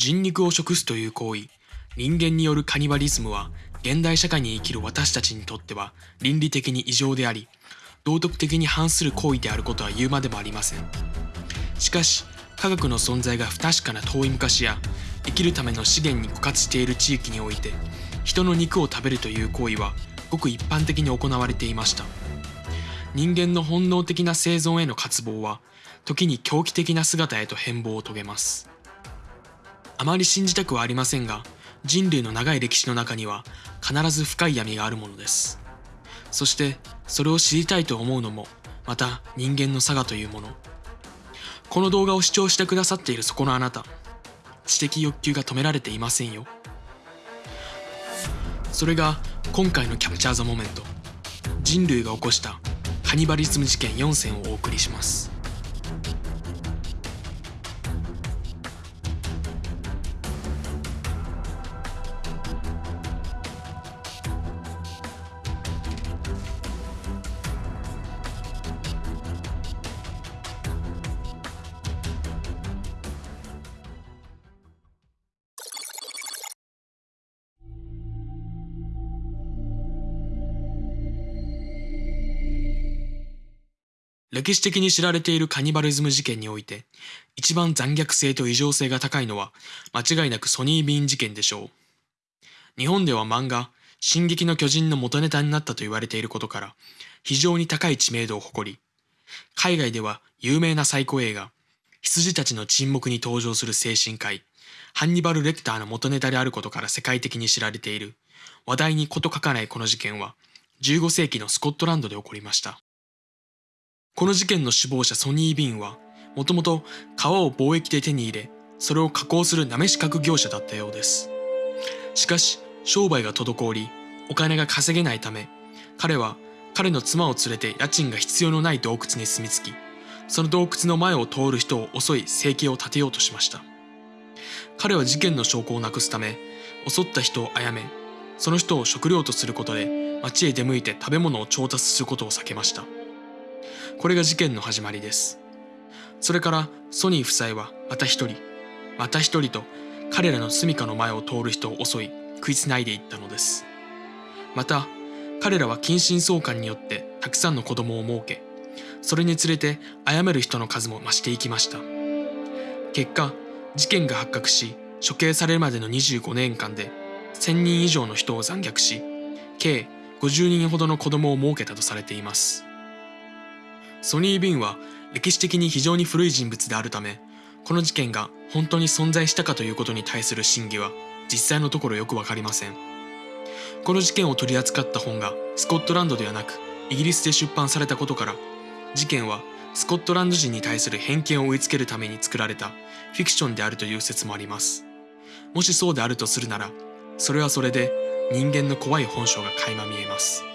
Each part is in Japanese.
人肉を食すという行為。人間によるカニバリズムは現代社会に生きる私たちにとっては倫理的に異常であり道徳的に反する行為であることは言うまでもありません。しかし科学の存在が不確かな遠い昔や生きるための資源に枯渇している地域において人の肉を食べるという行為はごく一般的に行われていました。人間の本能的な生存への渇望は時に狂気的な姿へと変貌を遂げます。あまり信じたくはありませんが人類の長い歴史の中には必ず深い闇があるものです。そしてそれを知りたいと思うのもまた人間の差がというもの。この動画を視聴してくださっているそこのあなた。知的欲求が止められていませんよ。それが今回のキャプチャー・ザ・モメント。人類が起こしたカニバリズム事件4選をお送りします。歴史的に知られているカニバリズム事件において一番残虐性と異常性が高いのは間違いなくソニー・ビーン事件でしょう。日本では漫画「進撃の巨人」の元ネタになったと言われていることから非常に高い知名度を誇り海外では有名なサイコ映画「羊たちの沈黙」に登場する精神科医ハンニバル・レクターの元ネタであることから世界的に知られている。話題に事書かないこの事件は15世紀のスコットランドで起こりました。この事件の首謀者ソニー・ビンはもともと革を貿易で手に入れそれを加工するなめし角業者だったようです。しかし商売が滞りお金が稼げないため彼は彼の妻を連れて家賃が必要のない洞窟に住み着きその洞窟の前を通る人を襲い生計を立てようとしました。彼は事件の証拠をなくすため襲った人を殺めその人を食料とすることで町へ出向いて食べ物を調達することを避けました。これが事件の始まりです。それからソニー夫妻はまた一人。また一人と彼らの住処の前を通る人を襲い食いつないでいったのです。また彼らは近親相関によってたくさんの子供を設けそれにつれて殺める人の数も増していきました。結果事件が発覚し処刑されるまでの25年間で1000人以上の人を残虐し計50人ほどの子供を設けたとされています。ソニー・ビンは歴史的に非常に古い人物であるためこの事件が本当に存在したかということに対する真偽は実際のところよくわかりません。この事件を取り扱った本がスコットランドではなくイギリスで出版されたことから事件はスコットランド人に対する偏見を植え付けるために作られたフィクションであるという説もあります。もしそうであるとするならそれはそれで人間の怖い本性が垣間見えます。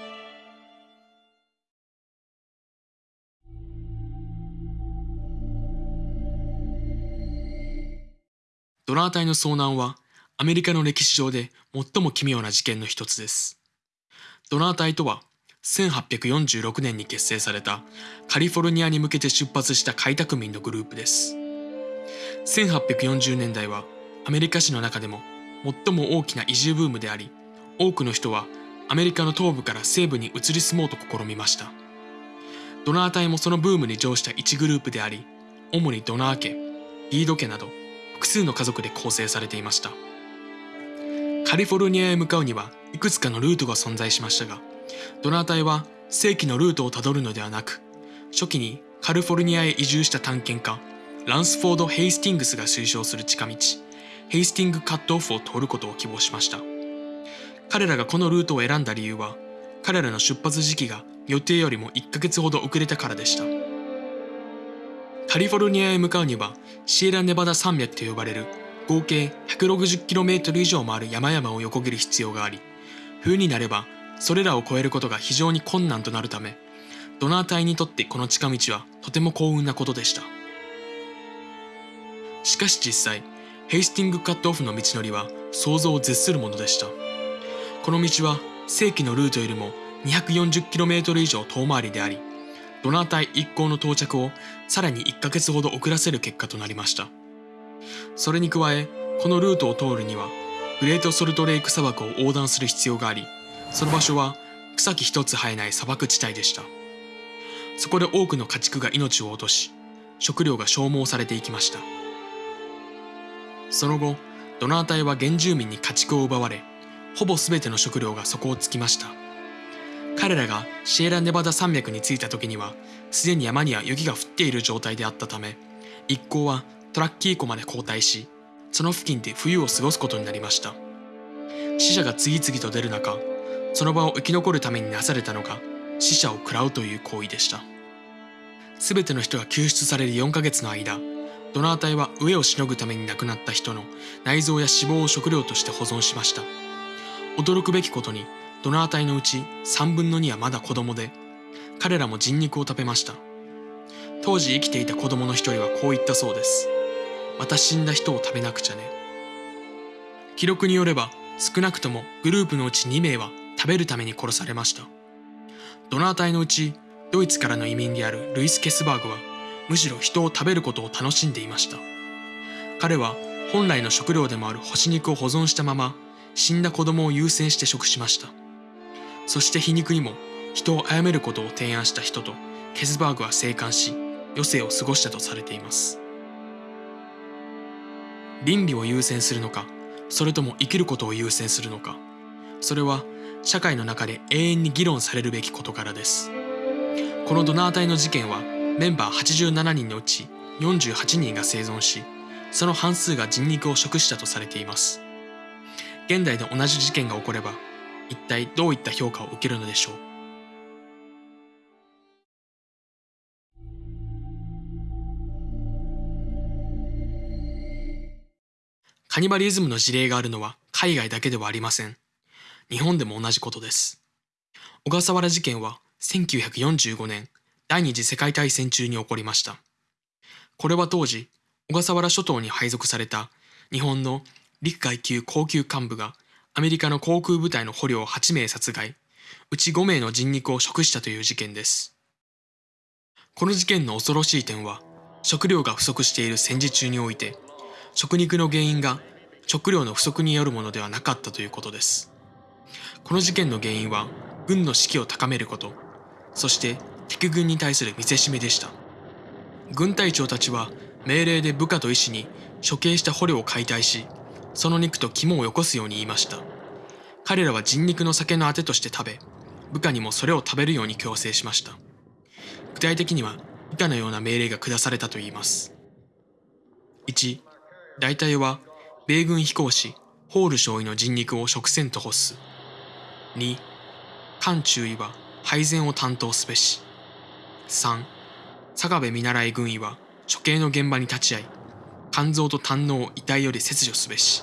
ドナー隊の遭難はアメリカの歴史上で最も奇妙な事件の一つです。ドナー隊とは1846年に結成されたカリフォルニアに向けて出発した開拓民のグループです。1840年代はアメリカ史の中でも最も大きな移住ブームであり、多くの人はアメリカの東部から西部に移り住もうと試みました。ドナー隊もそのブームに乗した一グループであり、主にドナー家、リード家など複数の家族で構成されていました。カリフォルニアへ向かうにはいくつかのルートが存在しましたがドナー隊は正規のルートをたどるのではなく初期にカリフォルニアへ移住した探検家ランスフォード・ヘイスティングスが推奨する近道ヘイスティングカットオフを通ることを希望しました。彼らがこのルートを選んだ理由は彼らの出発時期が予定よりも1ヶ月ほど遅れたからでした。カリフォルニアへ向かうにはシエラネバダ山脈と呼ばれる合計 160km 以上もある山々を横切る必要があり冬になればそれらを越えることが非常に困難となるためドナー隊にとってこの近道はとても幸運なことでした。しかし実際ヘイスティングカットオフの道のりは想像を絶するものでした。この道は正規のルートよりも 240km 以上遠回りでありドナー隊一行の到着をさらに1ヶ月ほど遅らせる結果となりました。それに加え、このルートを通るにはグレートソルトレイク砂漠を横断する必要がありその場所は草木一つ生えない砂漠地帯でした。そこで多くの家畜が命を落とし食料が消耗されていきました。その後ドナー隊は原住民に家畜を奪われほぼ全ての食料が底をつきました。彼らがシエラネバダ山脈に着いた時にはすでに山には雪が降っている状態であったため一行はトラッキー湖まで後退しその付近で冬を過ごすことになりました。死者が次々と出る中その場を生き残るためになされたのが死者を喰らうという行為でした。全ての人が救出される4ヶ月の間ドナー隊は飢えをしのぐために亡くなった人の内臓や脂肪を食料として保存しました。驚くべきことにドナー隊のうち3分の2はまだ子供で彼らも人肉を食べました。当時生きていた子供の一人はこう言ったそうですまた死んだ人を食べなくちゃね記録によれば少なくともグループのうち2名は食べるために殺されました。ドナー隊のうちドイツからの移民であるルイス・ケスバーグはむしろ人を食べることを楽しんでいました。彼は本来の食料でもある干し肉を保存したまま死んだ子供を優先して食しました。そして皮肉にも人を殺めることを提案した人とケスバーグは生還し余生を過ごしたとされています。倫理を優先するのかそれとも生きることを優先するのかそれは社会の中で永遠に議論されるべき事柄です。このドナー隊の事件はメンバー87人のうち48人が生存しその半数が人肉を食したとされています。現代で同じ事件が起これば一体どういった評価を受けるのでしょう？カニバリズムの事例があるのは海外だけではありません。日本でも同じことです。小笠原事件は1945年第二次世界大戦中に起こりました。これは当時、小笠原諸島に配属された日本の陸海級高級幹部がアメリカの航空部隊の捕虜を8名殺害、うち5名の人肉を食したという事件です。この事件の恐ろしい点は、食料が不足している戦時中において、食肉の原因が食料の不足によるものではなかったということです。この事件の原因は軍の士気を高めること、そして敵軍に対する見せしめでした。軍隊長たちは命令で部下と医師に処刑した捕虜を解体し、その肉と肝をよこすように言いました。彼らは人肉の酒のあてとして食べ、部下にもそれを食べるように強制しました。具体的には以下のような命令が下されたといいます。1、大隊は米軍飛行士ホール少尉の人肉を食せんと欲す。2、艦中尉は配膳を担当すべし。3、坂部見習い軍医は処刑の現場に立ち会い、肝臓と胆のを遺体より切除すべし。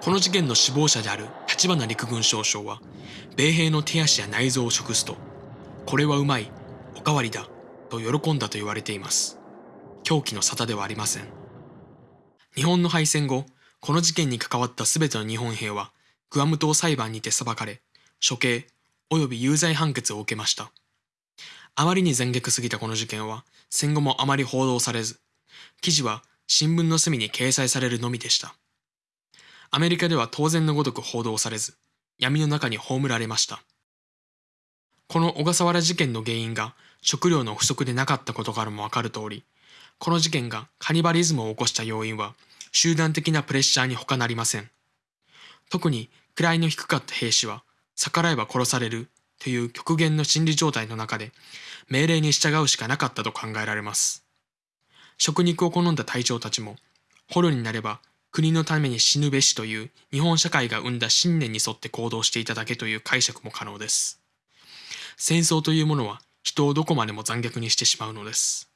この事件の死亡者である立花陸軍少将は、米兵の手足や内臓を食すと、これはうまい、おかわりだ、と喜んだと言われています。狂気の沙汰ではありません。日本の敗戦後、この事件に関わった全ての日本兵は、グアム島裁判にて裁かれ、処刑及び有罪判決を受けました。あまりに残虐すぎたこの事件は、戦後もあまり報道されず、記事は新聞の隅に掲載されるのみでした。アメリカでは当然のごとく報道されず、闇の中に葬られました。この小笠原事件の原因が食料の不足でなかったことからもわかる通り、この事件がカニバリズムを起こした要因は集団的なプレッシャーに他なりません。特に位の低かった兵士は逆らえば殺されるという極限の心理状態の中で命令に従うしかなかったと考えられます。食肉を好んだ隊長たちも捕虜になれば国のために死ぬべしという日本社会が生んだ信念に沿って行動していただけという解釈も可能です。戦争というものは人をどこまでも残虐にしてしまうのです。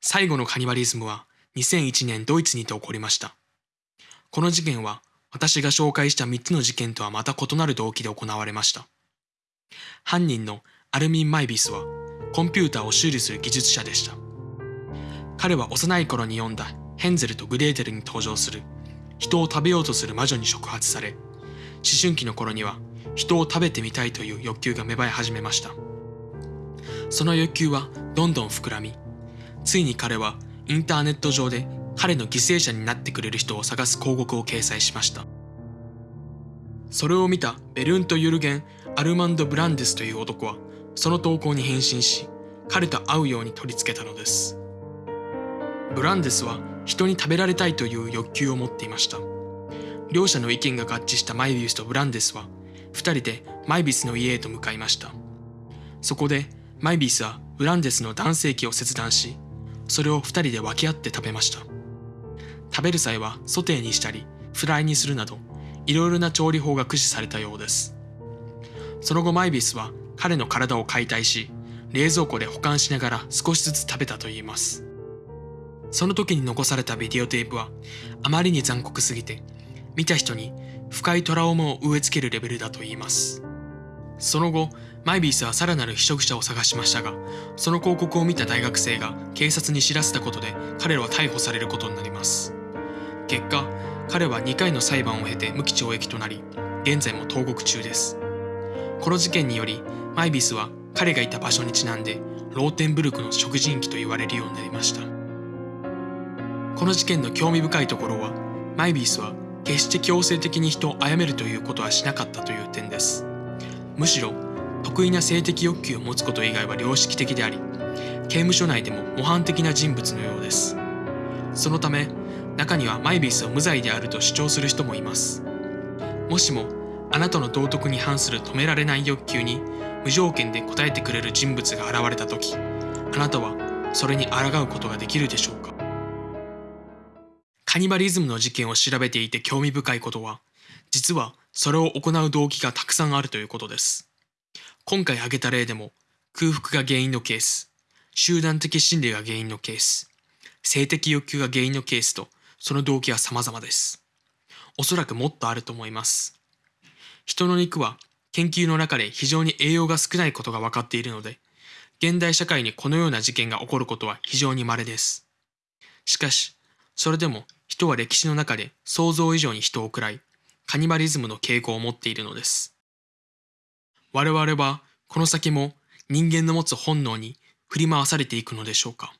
最後のカニバリズムは2001年ドイツにて起こりました。この事件は私が紹介した3つの事件とはまた異なる動機で行われました。犯人のアルミン・マイビスはコンピューターを修理する技術者でした。彼は幼い頃に読んだヘンゼルとグレーテルに登場する人を食べようとする魔女に触発され、思春期の頃には人を食べてみたいという欲求が芽生え始めました。その欲求はどんどん膨らみついに彼はインターネット上で彼の犠牲者になってくれる人を探す広告を掲載しましたそれを見たベルント・ユルゲン・アルマンド・ブランデスという男はその投稿に返信し彼と会うように取り付けたのです。ブランデスは人に食べられたいという欲求を持っていました。両者の意見が合致したマイビウスとブランデスは2人でマイビスの家へと向かいました。そこでマイビスはブランデスの男性器を切断しそれを2人で分け合って食べました。食べる際はソテーにしたりフライにするなどいろいろな調理法が駆使されたようです。その後マイビスは彼の体を解体し冷蔵庫で保管しながら少しずつ食べたといいます。その時に残されたビデオテープはあまりに残酷すぎて見た人に深いトラウマを植え付けるレベルだといいます。その後マイビースはさらなる被食者を探しましたがその広告を見た大学生が警察に知らせたことで彼らは逮捕されることになります。結果彼は2回の裁判を経て無期懲役となり現在も投獄中です。この事件によりマイビスは彼がいた場所にちなんでローテンブルクの食人鬼と言われるようになりました。この事件の興味深いところはマイビースは決して強制的に人を殺めるということはしなかったという点です。むしろ得意な性的欲求を持つこと以外は良識的であり刑務所内でも模範的な人物のようです。そのため中にはマイビースを無罪であると主張する人もいます。もしもあなたの道徳に反する止められない欲求に無条件で応えてくれる人物が現れた時あなたはそれに抗うことができるでしょうか？カニバリズムの事件を調べていて興味深いことは実はそれを行う動機がたくさんあるということです。今回挙げた例でも空腹が原因のケース集団的心理が原因のケース性的欲求が原因のケースとその動機は様々です。おそらくもっとあると思います。人の肉は研究の中で非常に栄養が少ないことが分かっているので、現代社会にこのような事件が起こることは非常に稀です。しかし、それでも人は歴史の中で想像以上に人を食らい、カニバリズムの傾向を持っているのです。我々はこの先も人間の持つ本能に振り回されていくのでしょうか？